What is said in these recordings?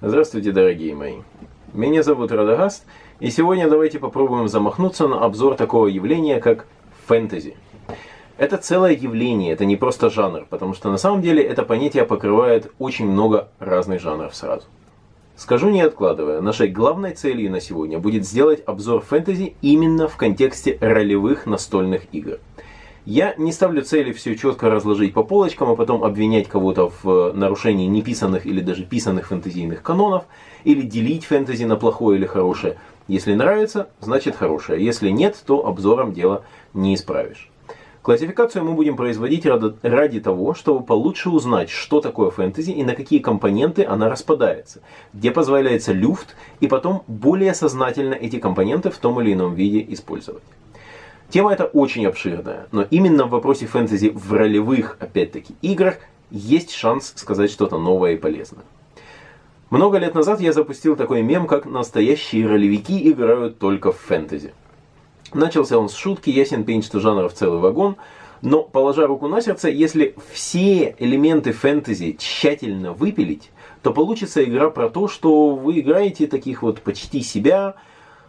Здравствуйте, дорогие мои. Меня зовут Радагаст, и сегодня давайте попробуем замахнуться на обзор такого явления, как фэнтези. Это целое явление, это не просто жанр, потому что на самом деле это понятие покрывает очень много разных жанров сразу. Скажу не откладывая, нашей главной целью на сегодня будет сделать обзор фэнтези именно в контексте ролевых настольных игр. Я не ставлю цели все четко разложить по полочкам, а потом обвинять кого-то в э, нарушении неписанных или даже писанных фэнтезийных канонов, или делить фэнтези на плохое или хорошее. Если нравится, значит хорошее. Если нет, то обзором дело не исправишь. Классификацию мы будем производить ради того, чтобы получше узнать, что такое фэнтези и на какие компоненты она распадается, где позволяется люфт, и потом более сознательно эти компоненты в том или ином виде использовать. Тема эта очень обширная, но именно в вопросе фэнтези в ролевых, опять-таки, играх есть шанс сказать что-то новое и полезное. Много лет назад я запустил такой мем, как «Настоящие ролевики играют только в фэнтези». Начался он с шутки, ясен пень, что жанров целый вагон, но, положа руку на сердце, если все элементы фэнтези тщательно выпилить, то получится игра про то, что вы играете таких вот почти себя,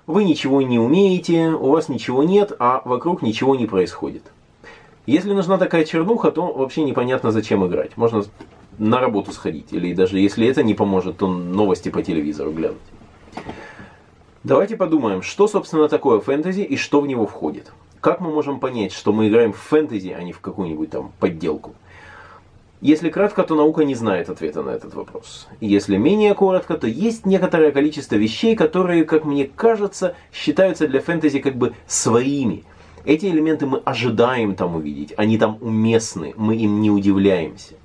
вы ничего не умеете, у вас ничего нет, а вокруг ничего не происходит. Если нужна такая чернуха, то вообще непонятно, зачем играть. Можно на работу сходить, или даже если это не поможет, то новости по телевизору глянуть. Давайте подумаем, что собственно такое фэнтези и что в него входит. Как мы можем понять, что мы играем в фэнтези, а не в какую-нибудь там подделку? Если кратко, то наука не знает ответа на этот вопрос. Если менее коротко, то есть некоторое количество вещей, которые, как мне кажется, считаются для фэнтези как бы своими. Эти элементы мы ожидаем там увидеть, они там уместны, мы им не удивляемся.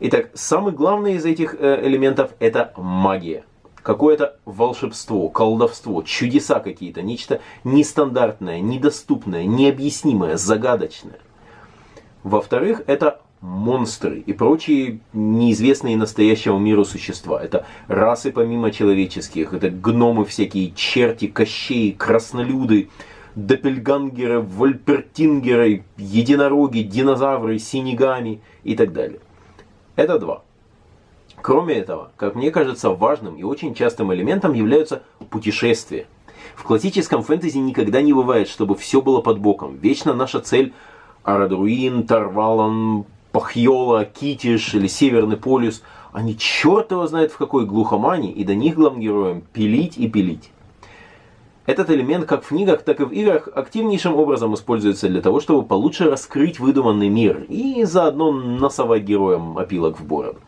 Итак, самый главный из этих э, элементов это магия. Какое-то волшебство, колдовство, чудеса какие-то, нечто нестандартное, недоступное, необъяснимое, загадочное. Во-вторых, это монстры и прочие неизвестные настоящему миру существа. Это расы помимо человеческих, это гномы всякие, черти, кощеи, краснолюды, доппельгангеры, вольпертингеры, единороги, динозавры, синегами и так далее. Это два. Кроме этого, как мне кажется, важным и очень частым элементом являются путешествия. В классическом фэнтези никогда не бывает, чтобы все было под боком. Вечно наша цель Арадруин, Тарвалан, Пахьола, Китиш или Северный полюс, они черт его знает в какой глухомане, и до них главным героям пилить и пилить. Этот элемент как в книгах, так и в играх активнейшим образом используется для того, чтобы получше раскрыть выдуманный мир и заодно насовать героям опилок в бороду.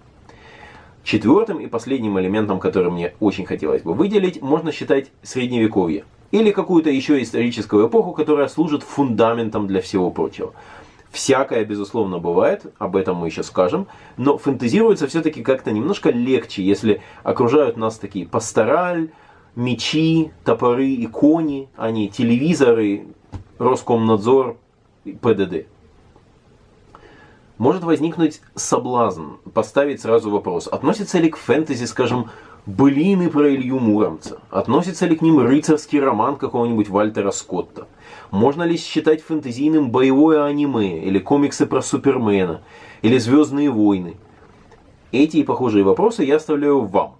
Четвертым и последним элементом, который мне очень хотелось бы выделить, можно считать средневековье. Или какую-то еще историческую эпоху, которая служит фундаментом для всего прочего. Всякое, безусловно, бывает, об этом мы еще скажем, но фэнтезируется все-таки как-то немножко легче, если окружают нас такие пастораль, мечи, топоры и кони, а не телевизоры, Роскомнадзор, ПДД. Может возникнуть соблазн поставить сразу вопрос, относится ли к фэнтези, скажем, былины про Илью Муромца? Относится ли к ним рыцарский роман какого-нибудь Вальтера Скотта? Можно ли считать фэнтезийным боевое аниме, или комиксы про Супермена, или Звездные войны? Эти и похожие вопросы я оставляю вам.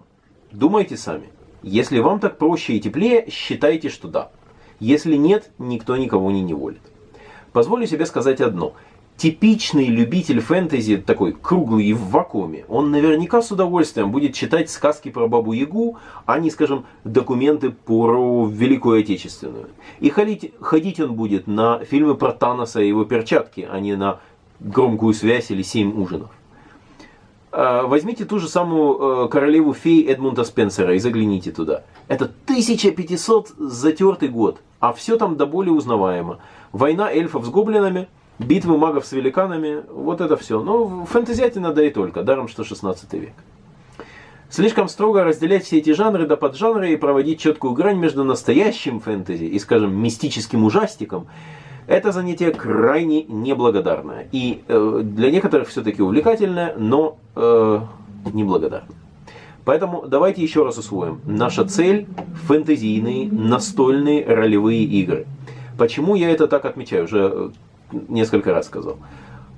Думайте сами. Если вам так проще и теплее, считайте, что да. Если нет, никто никого не неволит. Позволю себе сказать одно – типичный любитель фэнтези, такой круглый и в вакууме, он наверняка с удовольствием будет читать сказки про Бабу Ягу, а не, скажем, документы про Великую Отечественную. И ходить, ходить он будет на фильмы про Таноса и его перчатки, а не на громкую связь или семь ужинов. А, возьмите ту же самую э, королеву фей Эдмунда Спенсера и загляните туда. Это 1500 затертый год, а все там до боли узнаваемо. Война эльфов с гоблинами – битвы магов с великанами, вот это все. Но фэнтезиате надо и только, даром что 16 век. Слишком строго разделять все эти жанры до поджанры и проводить четкую грань между настоящим фэнтези и, скажем, мистическим ужастиком, это занятие крайне неблагодарное. И э, для некоторых все-таки увлекательное, но э, неблагодарное. Поэтому давайте еще раз усвоим. Наша цель – фэнтезийные, настольные ролевые игры. Почему я это так отмечаю? Уже несколько раз сказал.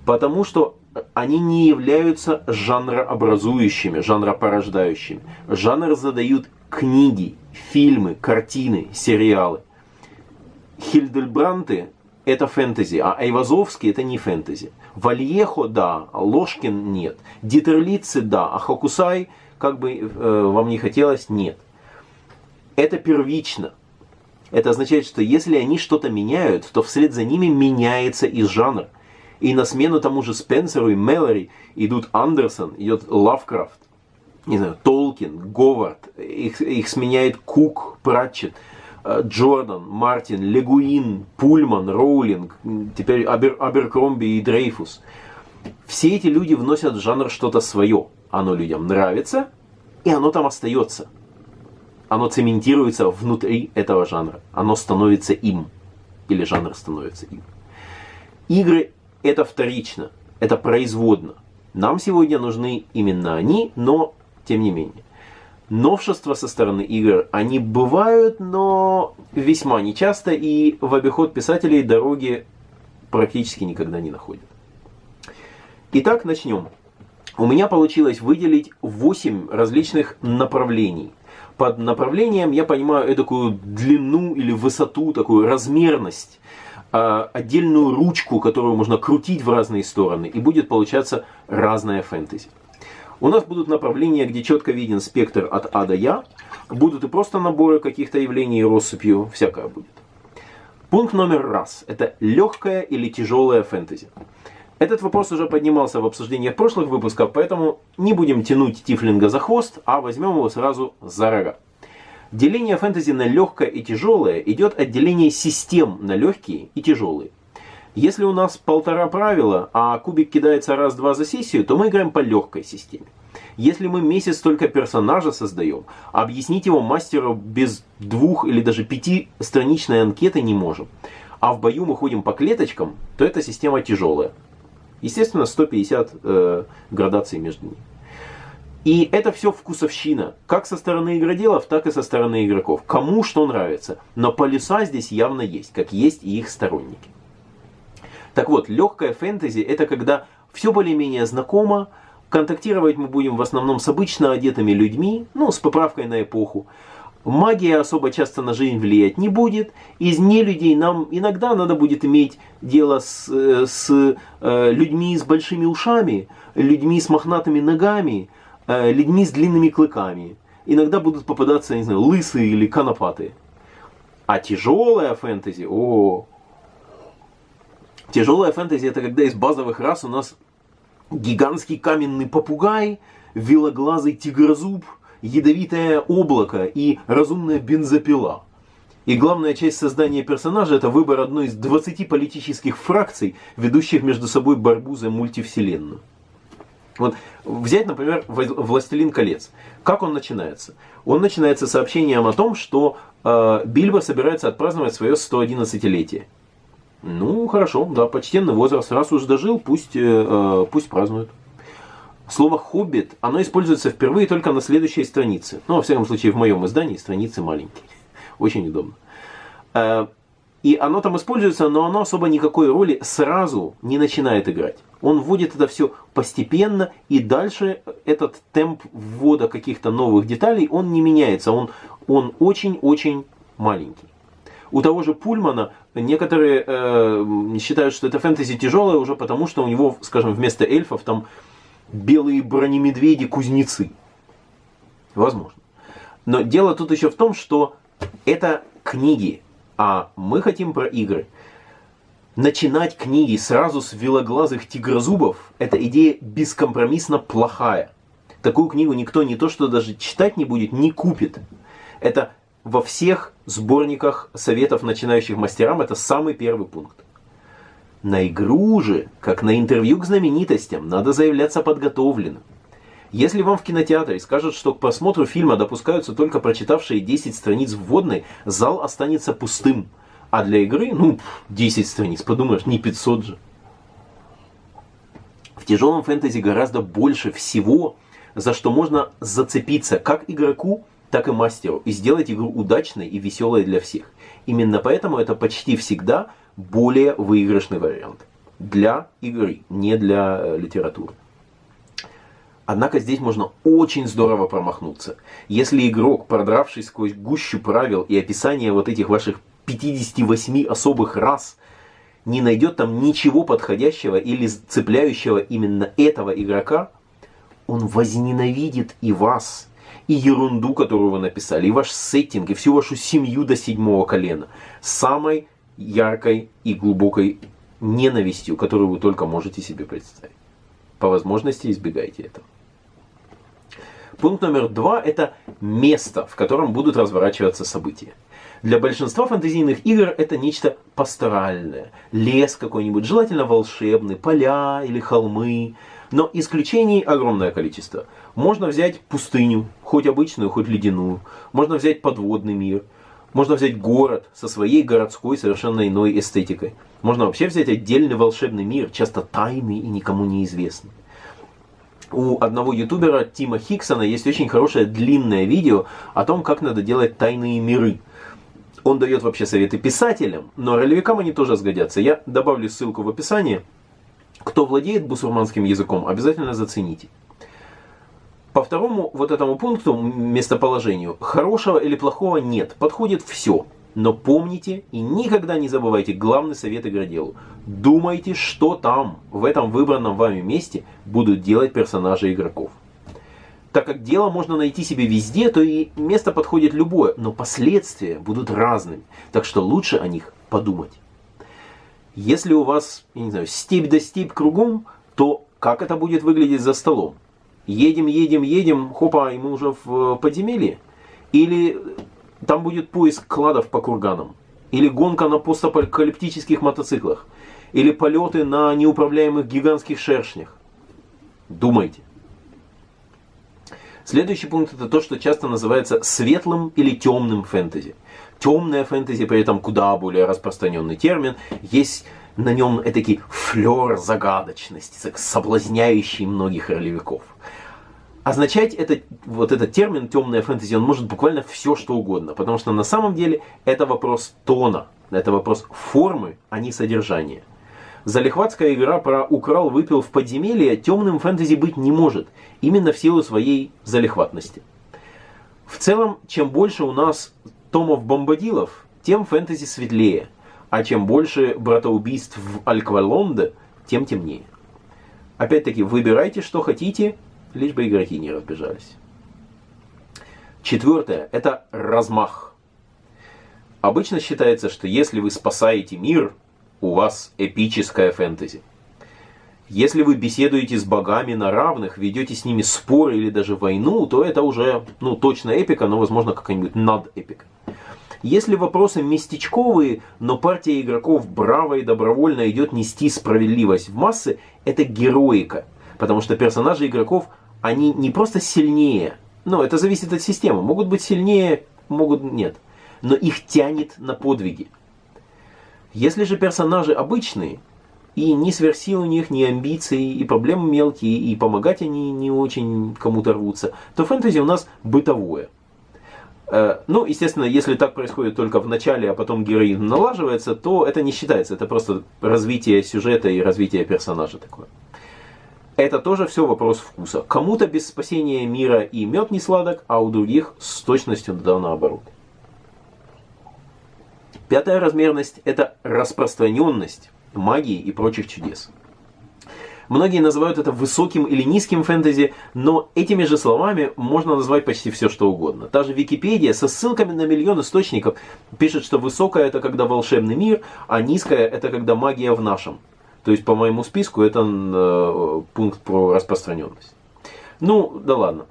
Потому что они не являются жанрообразующими, жанропорождающими. Жанр задают книги, фильмы, картины, сериалы. Хильдельбранты – это фэнтези, а Айвазовский – это не фэнтези. Вальехо – да, Ложкин – нет. Дитерлицы – да, а Хокусай, как бы э, вам не хотелось, нет. Это первично. Это означает, что если они что-то меняют, то вслед за ними меняется и жанр. И на смену тому же Спенсеру и Мэлори идут Андерсон, идет Лавкрафт, не знаю, Толкин, Говард, их, их сменяет Кук, Пратчет, э, Джордан, Мартин, Легуин, Пульман, Роулинг, теперь Абер, Аберкромби и Дрейфус. Все эти люди вносят в жанр что-то свое. Оно людям нравится, и оно там остается. Оно цементируется внутри этого жанра. Оно становится им. Или жанр становится им. Игры это вторично, это производно. Нам сегодня нужны именно они, но тем не менее. Новшества со стороны игр, они бывают, но весьма нечасто, и в обиход писателей дороги практически никогда не находят. Итак, начнем. У меня получилось выделить 8 различных направлений. Под направлением я понимаю такую длину или высоту, такую размерность а, отдельную ручку, которую можно крутить в разные стороны, и будет получаться разная фэнтези. У нас будут направления, где четко виден спектр от А до Я. Будут и просто наборы каких-то явлений россыпью, всякое будет. Пункт номер раз. Это легкая или тяжелая фэнтези. Этот вопрос уже поднимался в обсуждениях прошлых выпусков, поэтому не будем тянуть Тифлинга за хвост, а возьмем его сразу за рога. Деление фэнтези на легкое и тяжелое идет от деления систем на легкие и тяжелые. Если у нас полтора правила, а кубик кидается раз-два за сессию, то мы играем по легкой системе. Если мы месяц только персонажа создаем, объяснить его мастеру без двух или даже пяти страничной анкеты не можем, а в бою мы ходим по клеточкам, то эта система тяжелая. Естественно, 150 э, градаций между ними. И это все вкусовщина, как со стороны игроделов, так и со стороны игроков. Кому что нравится. Но полюса здесь явно есть, как есть и их сторонники. Так вот, легкая фэнтези это когда все более-менее знакомо, контактировать мы будем в основном с обычно одетыми людьми, ну, с поправкой на эпоху. Магия особо часто на жизнь влиять не будет. Из нелюдей нам иногда надо будет иметь дело с, э, с э, людьми с большими ушами, людьми с мохнатыми ногами, э, людьми с длинными клыками. Иногда будут попадаться, не знаю, лысые или конопатые. А тяжелая фэнтези, о, Тяжелая фэнтези это когда из базовых рас у нас гигантский каменный попугай, велоглазый тигрозуб, ядовитое облако и разумная бензопила. И главная часть создания персонажа это выбор одной из 20 политических фракций, ведущих между собой борьбу за мультивселенную. Вот взять, например, «Властелин колец». Как он начинается? Он начинается сообщением о том, что э, Бильбо собирается отпраздновать свое 111-летие. Ну, хорошо, да, почтенный возраст. Раз уж дожил, пусть, э, э, пусть празднует. Слово «хоббит», оно используется впервые только на следующей странице. Ну, во всяком случае, в моем издании страницы маленькие. Очень удобно. Э, и оно там используется, но оно особо никакой роли сразу не начинает играть. Он вводит это все постепенно, и дальше этот темп ввода каких-то новых деталей, он не меняется. Он очень-очень маленький. У того же Пульмана некоторые э, считают, что это фэнтези тяжелое уже потому, что у него, скажем, вместо эльфов там белые бронемедведи-кузнецы. Возможно. Но дело тут еще в том, что это книги, а мы хотим про игры. Начинать книги сразу с велоглазых тигрозубов – это идея бескомпромиссно плохая. Такую книгу никто не то, что даже читать не будет, не купит. Это во всех сборниках советов начинающих мастерам это самый первый пункт. На игру же, как на интервью к знаменитостям, надо заявляться подготовленным. Если вам в кинотеатре скажут, что к просмотру фильма допускаются только прочитавшие 10 страниц вводной, зал останется пустым. А для игры, ну, 10 страниц, подумаешь, не 500 же. В тяжелом фэнтези гораздо больше всего, за что можно зацепиться как игроку, так и мастеру, и сделать игру удачной и веселой для всех. Именно поэтому это почти всегда более выигрышный вариант. для игры, не для э, литературы. Однако здесь можно очень здорово промахнуться. Если игрок, продравшись сквозь гущу правил и описание вот этих ваших 58 особых рас, не найдет там ничего подходящего или цепляющего именно этого игрока, он возненавидит и вас, и ерунду, которую вы написали, и ваш сеттинг, и всю вашу семью до седьмого колена. Самой яркой и глубокой ненавистью, которую вы только можете себе представить. По возможности избегайте этого. Пункт номер два – это место, в котором будут разворачиваться события. Для большинства фэнтезийных игр это нечто пасторальное. Лес какой-нибудь, желательно волшебный, поля или холмы. Но исключений огромное количество. Можно взять пустыню, хоть обычную, хоть ледяную. Можно взять подводный мир. Можно взять город со своей городской совершенно иной эстетикой. Можно вообще взять отдельный волшебный мир, часто тайный и никому неизвестный. У одного ютубера Тима Хиксона есть очень хорошее длинное видео о том, как надо делать тайные миры. Он дает вообще советы писателям, но ролевикам они тоже сгодятся. Я добавлю ссылку в описании. Кто владеет бусурманским языком, обязательно зацените. По второму вот этому пункту, местоположению, хорошего или плохого нет, подходит все. Но помните и никогда не забывайте главный совет игроделу. Думайте, что там, в этом выбранном вами месте, будут делать персонажи игроков. Так как дело можно найти себе везде, то и место подходит любое, но последствия будут разными. Так что лучше о них подумать. Если у вас, я не знаю, степь да степь кругом, то как это будет выглядеть за столом? Едем, едем, едем, хопа, и мы уже в подземелье? Или там будет поиск кладов по курганам? Или гонка на постапокалиптических мотоциклах? Или полеты на неуправляемых гигантских шершнях? Думайте. Следующий пункт это то, что часто называется светлым или темным фэнтези. Темное фэнтези при этом куда более распространенный термин. Есть на нем этакий флер загадочности, соблазняющий многих ролевиков. Означать этот, вот этот термин темная фэнтези, он может буквально все что угодно, потому что на самом деле это вопрос тона, это вопрос формы, а не содержания. Залихватская игра про «украл, выпил в подземелье» темным фэнтези быть не может, именно в силу своей залихватности. В целом, чем больше у нас томов бомбадилов, тем фэнтези светлее – а чем больше братоубийств в Альквалонде, тем темнее. Опять-таки, выбирайте, что хотите, лишь бы игроки не разбежались. Четвертое – это размах. Обычно считается, что если вы спасаете мир, у вас эпическая фэнтези. Если вы беседуете с богами на равных, ведете с ними споры или даже войну, то это уже, ну, точно эпика, но, возможно, какая-нибудь над эпика. Если вопросы местечковые, но партия игроков браво и добровольно идет нести справедливость в массы, это героика. Потому что персонажи игроков, они не просто сильнее, но это зависит от системы. Могут быть сильнее, могут нет. Но их тянет на подвиги. Если же персонажи обычные, и ни сверхсил у них, ни амбиций, и проблемы мелкие, и помогать они не очень кому-то рвутся, то фэнтези у нас бытовое – Э, ну, естественно, если так происходит только в начале, а потом героин налаживается, то это не считается. Это просто развитие сюжета и развитие персонажа такое. Это тоже все вопрос вкуса. Кому-то без спасения мира и мед не сладок, а у других с точностью да наоборот. Пятая размерность – это распространенность магии и прочих чудес. Многие называют это высоким или низким фэнтези, но этими же словами можно назвать почти все, что угодно. Та же Википедия со ссылками на миллион источников пишет, что высокое это когда волшебный мир, а низкое это когда магия в нашем. То есть по моему списку это э, пункт про распространенность. Ну, да ладно.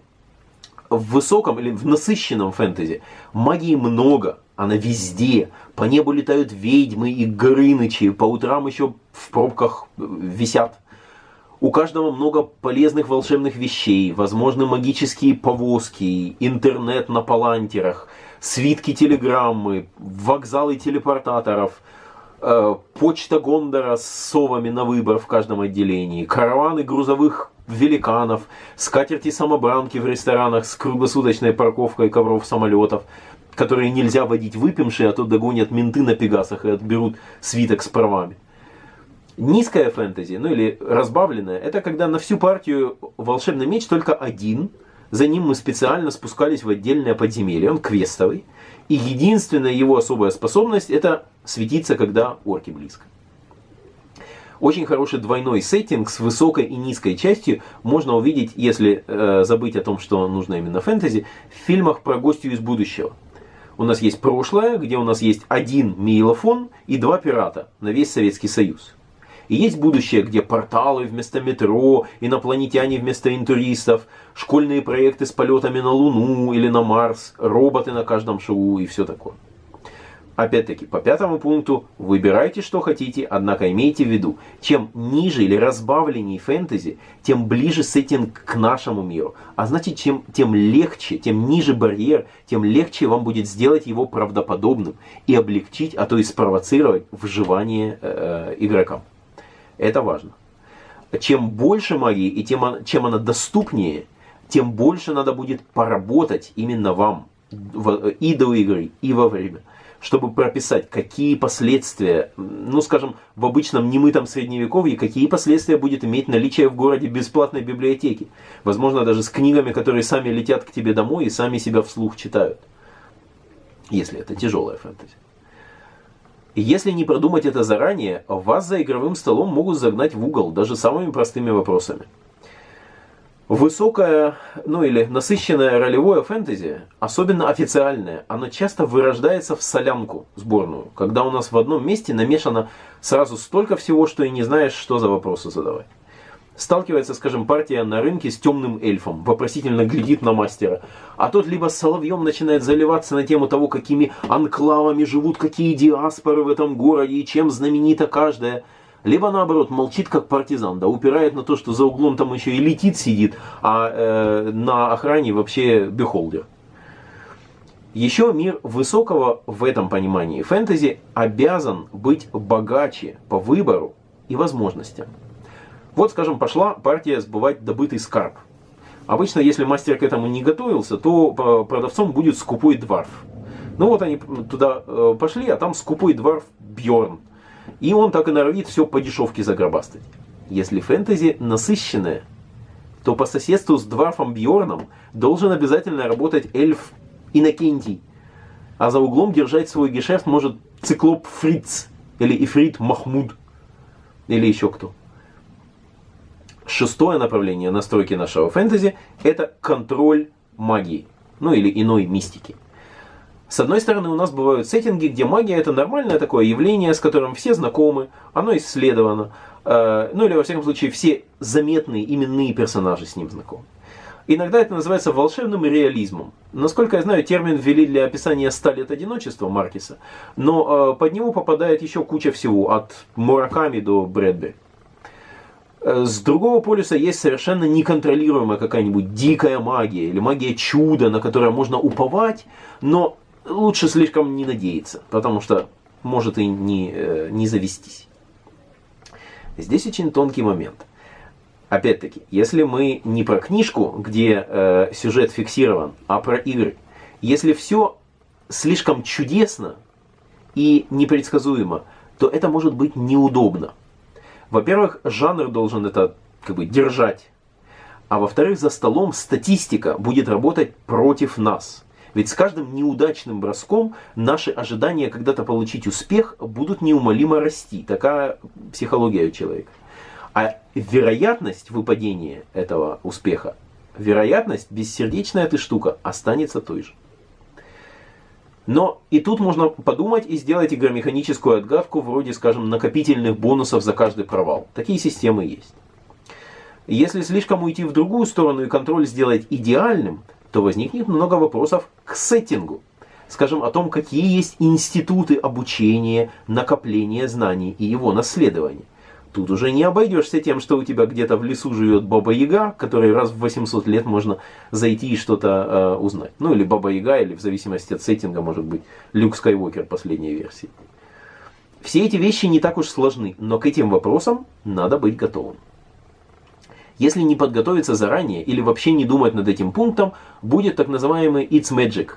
В высоком или в насыщенном фэнтези магии много, она везде. По небу летают ведьмы и горынычи, по утрам еще в пробках висят. У каждого много полезных волшебных вещей, возможны магические повозки, интернет на палантерах, свитки телеграммы, вокзалы телепортаторов, э, почта Гондора с совами на выбор в каждом отделении, караваны грузовых великанов, скатерти-самобранки в ресторанах с круглосуточной парковкой ковров самолетов, которые нельзя водить выпившие, а то догонят менты на пегасах и отберут свиток с правами. Низкая фэнтези, ну или разбавленная, это когда на всю партию волшебный меч только один, за ним мы специально спускались в отдельное подземелье, он квестовый, и единственная его особая способность это светиться, когда орки близко. Очень хороший двойной сеттинг с высокой и низкой частью можно увидеть, если э, забыть о том, что нужно именно фэнтези, в фильмах про гостью из будущего. У нас есть прошлое, где у нас есть один мейлофон и два пирата на весь Советский Союз. И есть будущее, где порталы вместо метро, инопланетяне вместо интуристов, школьные проекты с полетами на Луну или на Марс, роботы на каждом шоу и все такое. Опять-таки, по пятому пункту, выбирайте, что хотите, однако имейте в виду, чем ниже или разбавленнее фэнтези, тем ближе сеттинг к нашему миру. А значит, чем, тем легче, тем ниже барьер, тем легче вам будет сделать его правдоподобным и облегчить, а то и спровоцировать вживание э, игрокам. Это важно. Чем больше магии и тем, чем она доступнее, тем больше надо будет поработать именно вам и до игры, и во время чтобы прописать, какие последствия, ну скажем, в обычном немытом средневековье, какие последствия будет иметь наличие в городе бесплатной библиотеки. Возможно, даже с книгами, которые сами летят к тебе домой и сами себя вслух читают. Если это тяжелая фэнтези. Если не продумать это заранее, вас за игровым столом могут загнать в угол даже самыми простыми вопросами. Высокое, ну или насыщенное ролевое фэнтези, особенно официальное, оно часто вырождается в солянку сборную, когда у нас в одном месте намешано сразу столько всего, что и не знаешь, что за вопросы задавать. Сталкивается, скажем, партия на рынке с темным эльфом, вопросительно глядит на мастера, а тот либо соловьем начинает заливаться на тему того, какими анклавами живут какие диаспоры в этом городе и чем знаменита каждая – либо наоборот молчит как партизан, да, упирает на то, что за углом там еще и летит сидит, а э, на охране вообще бихолдер. Еще мир высокого в этом понимании фэнтези обязан быть богаче по выбору и возможностям. Вот, скажем, пошла партия сбывать добытый скарб. Обычно, если мастер к этому не готовился, то э, продавцом будет скупой дворф. Ну вот они туда э, пошли, а там скупой дворф Бьорн. И он так и норовит все по дешевке загробастать. Если фэнтези насыщенное, то по соседству с Дварфом Бьорном должен обязательно работать эльф Иннокентий. А за углом держать свой гешефт может циклоп Фриц или Ифрит Махмуд или еще кто. Шестое направление настройки нашего фэнтези – это контроль магии, ну или иной мистики. С одной стороны, у нас бывают сеттинги, где магия это нормальное такое явление, с которым все знакомы, оно исследовано, э, ну или во всяком случае все заметные именные персонажи с ним знакомы. Иногда это называется волшебным реализмом. Насколько я знаю, термин ввели для описания «ста лет одиночества» Маркиса, но э, под него попадает еще куча всего, от Мураками до Брэдбери. Э, с другого полюса есть совершенно неконтролируемая какая-нибудь дикая магия или магия чуда, на которое можно уповать, но лучше слишком не надеяться, потому что может и не, э, не завестись. Здесь очень тонкий момент. Опять-таки, если мы не про книжку, где э, сюжет фиксирован, а про игры, если все слишком чудесно и непредсказуемо, то это может быть неудобно. Во-первых, жанр должен это как бы держать. А во-вторых, за столом статистика будет работать против нас. Ведь с каждым неудачным броском наши ожидания когда-то получить успех будут неумолимо расти. Такая психология у человека. А вероятность выпадения этого успеха, вероятность, бессердечная эта штука, останется той же. Но и тут можно подумать и сделать игромеханическую отгадку вроде, скажем, накопительных бонусов за каждый провал. Такие системы есть. Если слишком уйти в другую сторону и контроль сделать идеальным, то возникнет много вопросов к сеттингу. Скажем о том, какие есть институты обучения, накопления знаний и его наследования. Тут уже не обойдешься тем, что у тебя где-то в лесу живет Баба Яга, которой раз в 800 лет можно зайти и что-то э, узнать. Ну или Баба Яга, или в зависимости от сеттинга, может быть, Люк Скайуокер последней версии. Все эти вещи не так уж сложны, но к этим вопросам надо быть готовым. Если не подготовиться заранее или вообще не думать над этим пунктом, будет так называемый It's Magic.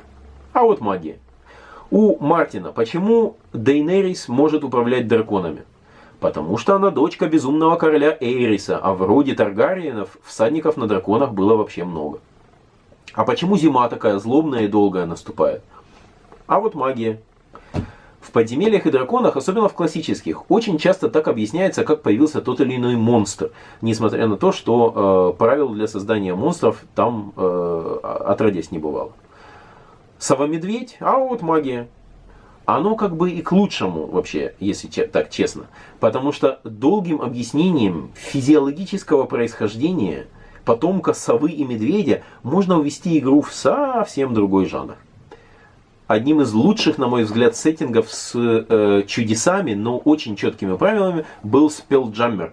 А вот магия. У Мартина почему Дейнерис может управлять драконами? Потому что она дочка безумного короля Эйриса, а в роде Таргариенов всадников на драконах было вообще много. А почему зима такая злобная и долгая наступает? А вот магия. В подземельях и драконах, особенно в классических, очень часто так объясняется, как появился тот или иной монстр, несмотря на то, что э, правил для создания монстров там э, отродясь не бывало. Сова-медведь, а вот магия. Оно как бы и к лучшему вообще, если так честно. Потому что долгим объяснением физиологического происхождения потомка совы и медведя можно увести игру в совсем другой жанр одним из лучших, на мой взгляд, сеттингов с э, чудесами, но очень четкими правилами был Spelljammer.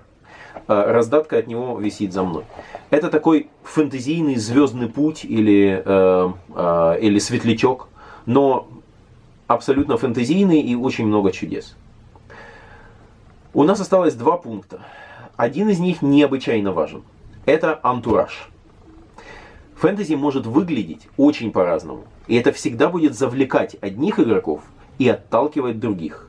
Э, раздатка от него висит за мной. Это такой фэнтезийный звездный путь или, э, э, или светлячок, но абсолютно фэнтезийный и очень много чудес. У нас осталось два пункта. Один из них необычайно важен. Это антураж. Фэнтези может выглядеть очень по-разному. И это всегда будет завлекать одних игроков и отталкивать других.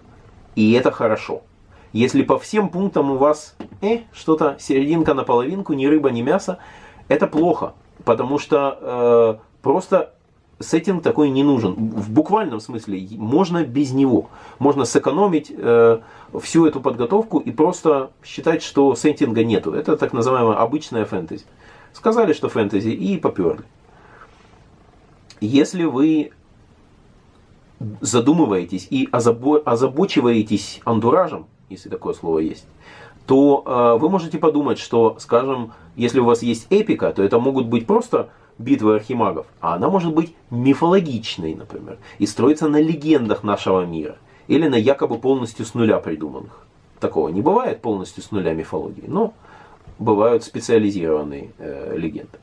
И это хорошо. Если по всем пунктам у вас э, что-то серединка на половинку, ни рыба, ни мясо, это плохо. Потому что э, просто сеттинг такой не нужен. В буквальном смысле можно без него. Можно сэкономить э, всю эту подготовку и просто считать, что сеттинга нету. Это так называемая обычная фэнтези. Сказали, что фэнтези, и поперли. Если вы задумываетесь и озабо озабочиваетесь антуражем, если такое слово есть, то э, вы можете подумать, что, скажем, если у вас есть эпика, то это могут быть просто битвы архимагов, а она может быть мифологичной, например, и строится на легендах нашего мира, или на якобы полностью с нуля придуманных. Такого не бывает полностью с нуля мифологии, но бывают специализированные э, легенды.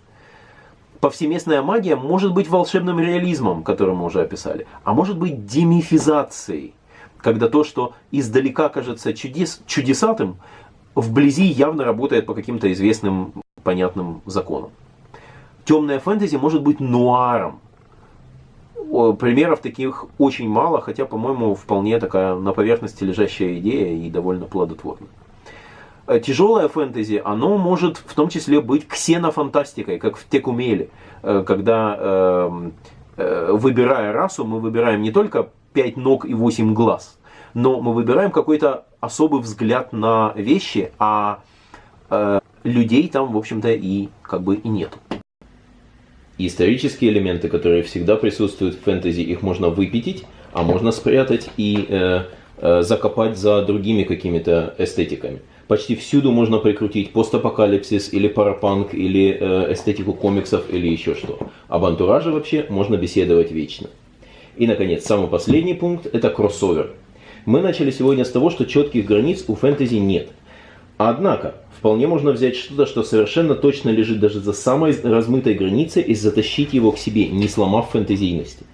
Повсеместная магия может быть волшебным реализмом, который мы уже описали, а может быть демифизацией, когда то, что издалека кажется чудес, чудесатым, вблизи явно работает по каким-то известным понятным законам. Темная фэнтези может быть нуаром. Примеров таких очень мало, хотя, по-моему, вполне такая на поверхности лежащая идея и довольно плодотворная. Э, тяжелое фэнтези, оно может в том числе быть ксенофантастикой, как в Текумеле, э, когда эм, э, выбирая расу, мы выбираем не только 5 ног и 8 глаз, но мы выбираем какой-то особый взгляд на вещи, а людей там, в общем-то, и как бы и нету. Исторические элементы, которые всегда присутствуют в фэнтези, их можно выпятить, а можно спрятать и э, э, закопать за другими какими-то эстетиками почти всюду можно прикрутить постапокалипсис или парапанк, или э, эстетику комиксов, или еще что. Об антураже вообще можно беседовать вечно. И, наконец, самый последний пункт – это кроссовер. Мы начали сегодня с того, что четких границ у фэнтези нет. Однако, вполне можно взять что-то, что совершенно точно лежит даже за самой размытой границей и затащить его к себе, не сломав фэнтезийности.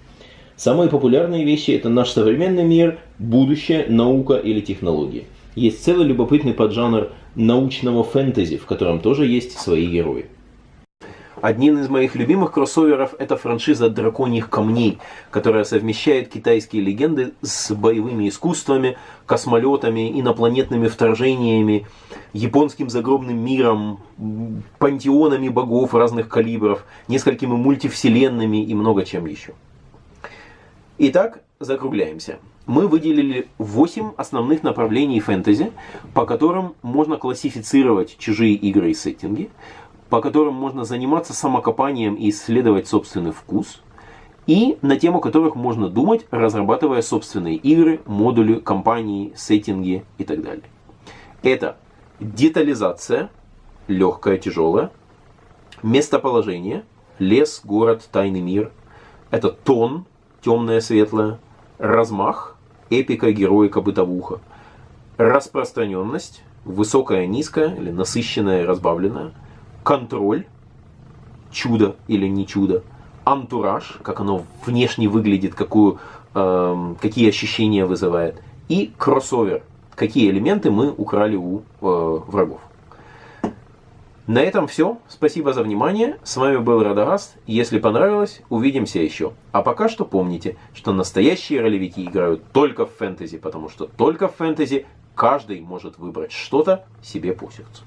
Самые популярные вещи – это наш современный мир, будущее, наука или технологии. Есть целый любопытный поджанр научного фэнтези, в котором тоже есть свои герои. Один из моих любимых кроссоверов это франшиза «Драконьих камней», которая совмещает китайские легенды с боевыми искусствами, космолетами, инопланетными вторжениями, японским загробным миром, пантеонами богов разных калибров, несколькими мультивселенными и много чем еще. Итак, закругляемся мы выделили 8 основных направлений фэнтези, по которым можно классифицировать чужие игры и сеттинги, по которым можно заниматься самокопанием и исследовать собственный вкус, и на тему которых можно думать, разрабатывая собственные игры, модули, компании, сеттинги и так далее. Это детализация, легкая, тяжелая, местоположение, лес, город, тайный мир, это тон, темное, светлое, размах, эпика, героика, бытовуха. Распространенность, высокая, низкая или насыщенная, разбавленная. Контроль, чудо или не чудо. Антураж, как оно внешне выглядит, какую, э, какие ощущения вызывает. И кроссовер, какие элементы мы украли у э, врагов. На этом все. Спасибо за внимание. С вами был Радагаст. Если понравилось, увидимся еще. А пока что помните, что настоящие ролевики играют только в фэнтези, потому что только в фэнтези каждый может выбрать что-то себе по сердцу.